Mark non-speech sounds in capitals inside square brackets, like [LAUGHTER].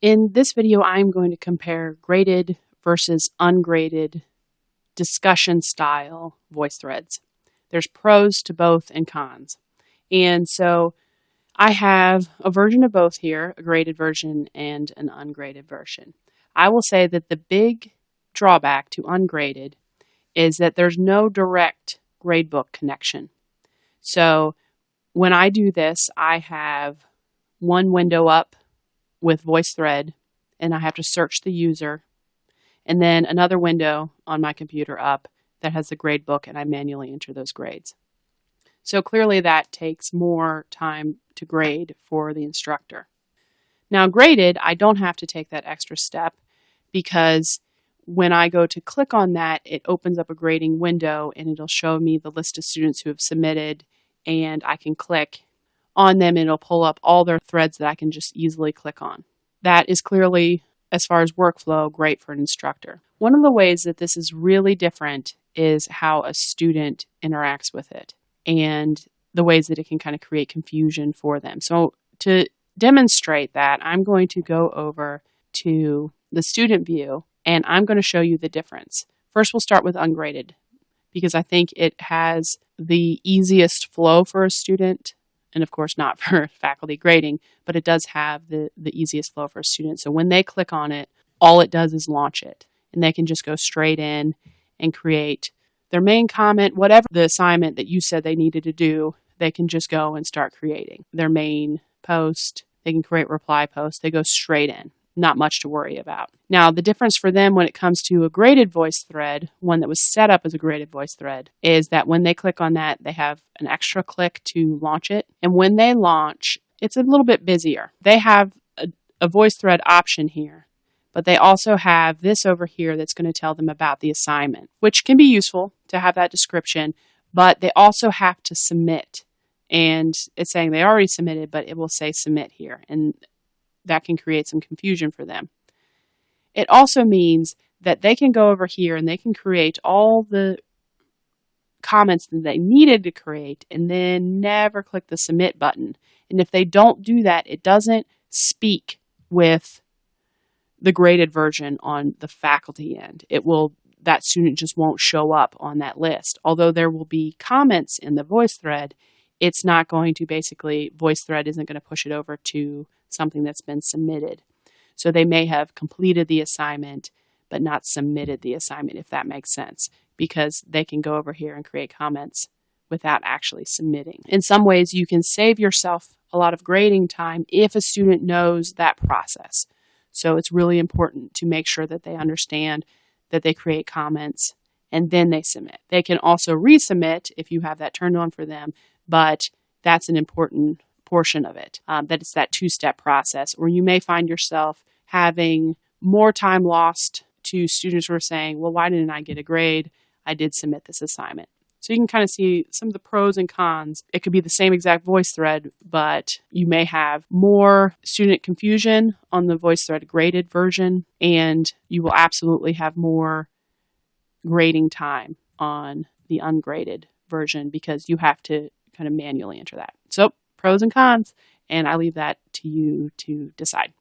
In this video, I'm going to compare graded versus ungraded discussion style VoiceThreads. There's pros to both and cons. And so I have a version of both here, a graded version and an ungraded version. I will say that the big drawback to ungraded is that there's no direct gradebook connection. So when I do this, I have one window up with VoiceThread and I have to search the user and then another window on my computer up that has the grade book and I manually enter those grades. So clearly that takes more time to grade for the instructor. Now graded, I don't have to take that extra step because when I go to click on that, it opens up a grading window and it'll show me the list of students who have submitted and I can click on them and it'll pull up all their threads that I can just easily click on. That is clearly, as far as workflow, great for an instructor. One of the ways that this is really different is how a student interacts with it and the ways that it can kind of create confusion for them. So to demonstrate that, I'm going to go over to the student view and I'm going to show you the difference. First, we'll start with ungraded because I think it has the easiest flow for a student and of course not [LAUGHS] for faculty grading, but it does have the, the easiest flow for a student. So when they click on it, all it does is launch it and they can just go straight in and create their main comment, whatever the assignment that you said they needed to do, they can just go and start creating their main post. They can create reply posts. They go straight in not much to worry about. Now, the difference for them when it comes to a graded VoiceThread, one that was set up as a graded VoiceThread, is that when they click on that, they have an extra click to launch it. And when they launch, it's a little bit busier. They have a, a VoiceThread option here, but they also have this over here that's going to tell them about the assignment, which can be useful to have that description, but they also have to submit. And it's saying they already submitted, but it will say submit here. And that can create some confusion for them. It also means that they can go over here and they can create all the comments that they needed to create and then never click the submit button. And if they don't do that, it doesn't speak with the graded version on the faculty end. It will that student just won't show up on that list. Although there will be comments in the VoiceThread, it's not going to basically, VoiceThread isn't going to push it over to something that's been submitted. So they may have completed the assignment, but not submitted the assignment, if that makes sense, because they can go over here and create comments without actually submitting. In some ways, you can save yourself a lot of grading time if a student knows that process. So it's really important to make sure that they understand that they create comments and then they submit. They can also resubmit if you have that turned on for them, but that's an important portion of it. Um, that it's that two step process, or you may find yourself having more time lost to students who are saying, Well, why didn't I get a grade? I did submit this assignment. So you can kind of see some of the pros and cons. It could be the same exact VoiceThread, but you may have more student confusion on the VoiceThread graded version, and you will absolutely have more grading time on the ungraded version because you have to kind of manually enter that. So pros and cons, and I leave that to you to decide.